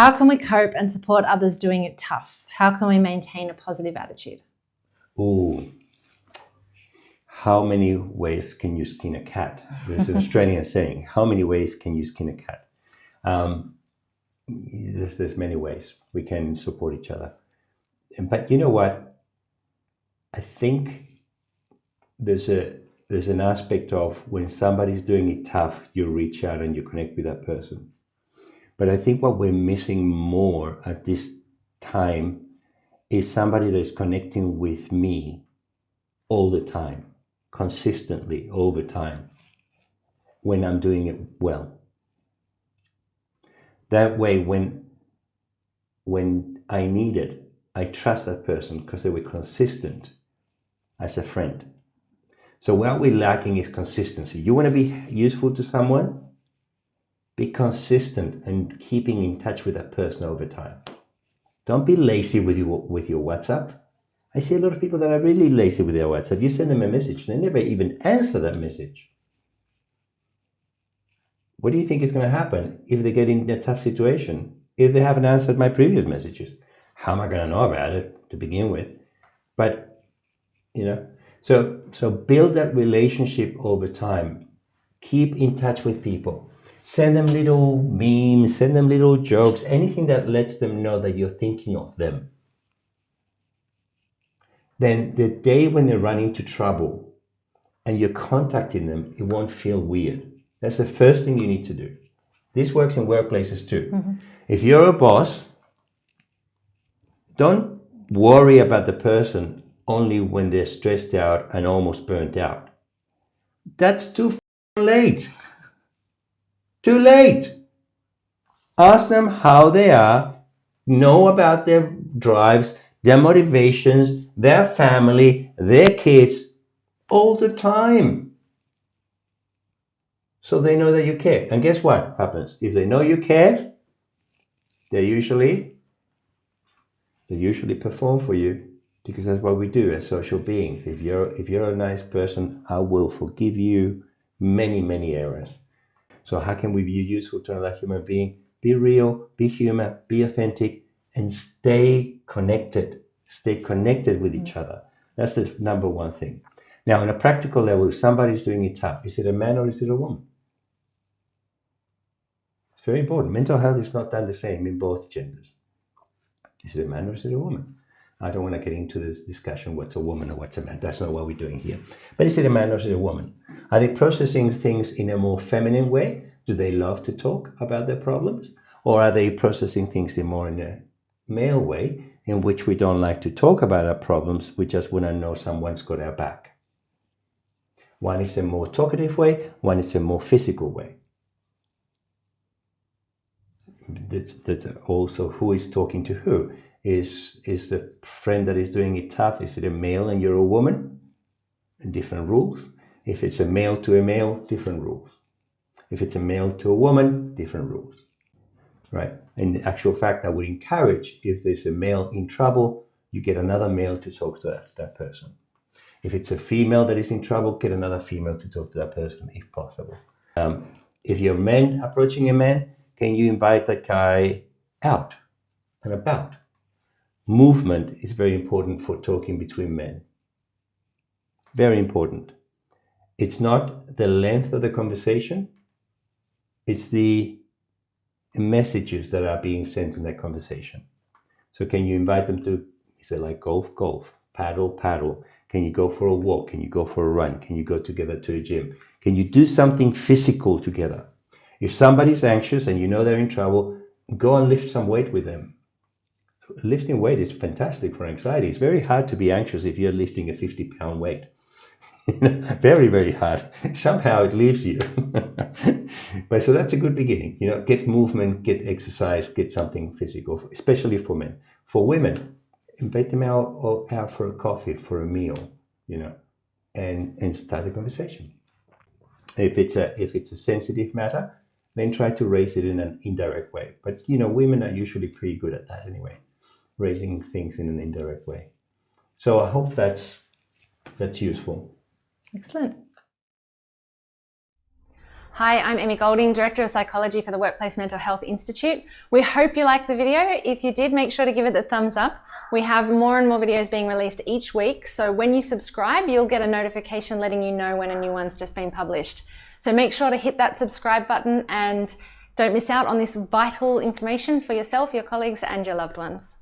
How can we cope and support others doing it tough? How can we maintain a positive attitude? Oh, how many ways can you skin a cat? There's an Australian saying, how many ways can you skin a cat? Um, there's, there's many ways we can support each other. But you know what? I think there's a there's an aspect of when somebody's doing it tough, you reach out and you connect with that person. But I think what we're missing more at this time is somebody that's connecting with me all the time, consistently over time, when I'm doing it well. That way, when when I need it, I trust that person because they were consistent as a friend. So what we're lacking is consistency. You want to be useful to someone? Be consistent and keeping in touch with that person over time. Don't be lazy with your, with your WhatsApp. I see a lot of people that are really lazy with their WhatsApp. You send them a message, they never even answer that message. What do you think is going to happen if they get in a tough situation? If they haven't answered my previous messages, how am I going to know about it to begin with? But, you know, so so build that relationship over time. Keep in touch with people Send them little memes, send them little jokes, anything that lets them know that you're thinking of them. Then the day when they run into trouble and you're contacting them, it won't feel weird. That's the first thing you need to do. This works in workplaces too. Mm -hmm. If you're a boss, don't worry about the person only when they're stressed out and almost burnt out. That's too late. Too late. Ask them how they are, know about their drives, their motivations, their family, their kids, all the time. So they know that you care. And guess what happens? If they know you care, they usually they usually perform for you because that's what we do as social beings. If you're if you're a nice person, I will forgive you many, many errors. So how can we be useful to another human being? Be real, be human, be authentic, and stay connected. Stay connected with each mm-hmm. other. That's the number one thing. Now, on a practical level, if somebody's doing it tough, is it a man or is it a woman? It's very important. Mental health is not done the same in both genders. Is it a man or is it a woman? I don't want to get into this discussion what's a woman or what's a man. That's not what we're doing here. But is it a man or is it a woman? Are they processing things in a more feminine way? Do they love to talk about their problems? Or are they processing things in more in a male way in which we don't like to talk about our problems? We just want to know someone's got our back. One is a more talkative way, one is a more physical way. That's, that's also who is talking to who is is the friend that is doing it tough is it a male and you're a woman different rules if it's a male to a male different rules. If it's a male to a woman different rules. Right? In actual fact i would encourage if there's a male in trouble you get another male to talk to that, that person. If it's a female that is in trouble get another female to talk to that person if possible. Um, if you're men approaching a man can you invite that guy out and about? Movement is very important for talking between men. Very important. It's not the length of the conversation, it's the messages that are being sent in that conversation. So can you invite them to, if they like golf, golf, paddle, paddle. Can you go for a walk? Can you go for a run? Can you go together to a gym? Can you do something physical together? If somebody's anxious and you know they're in trouble, go and lift some weight with them lifting weight is fantastic for anxiety. It's very hard to be anxious if you're lifting a 50 pound weight. very, very hard. Somehow it leaves you. but so that's a good beginning. You know, get movement, get exercise, get something physical, especially for men. For women, invite them out, out for a coffee, for a meal, you know, and, and start a conversation. If it's a if it's a sensitive matter, then try to raise it in an indirect way. But you know, women are usually pretty good at that anyway raising things in an indirect way. So I hope that's that's useful. Excellent. Hi, I'm Emmy Golding, Director of Psychology for the Workplace Mental Health Institute. We hope you liked the video. If you did, make sure to give it the thumbs up. We have more and more videos being released each week, so when you subscribe, you'll get a notification letting you know when a new one's just been published. So make sure to hit that subscribe button and don't miss out on this vital information for yourself, your colleagues, and your loved ones.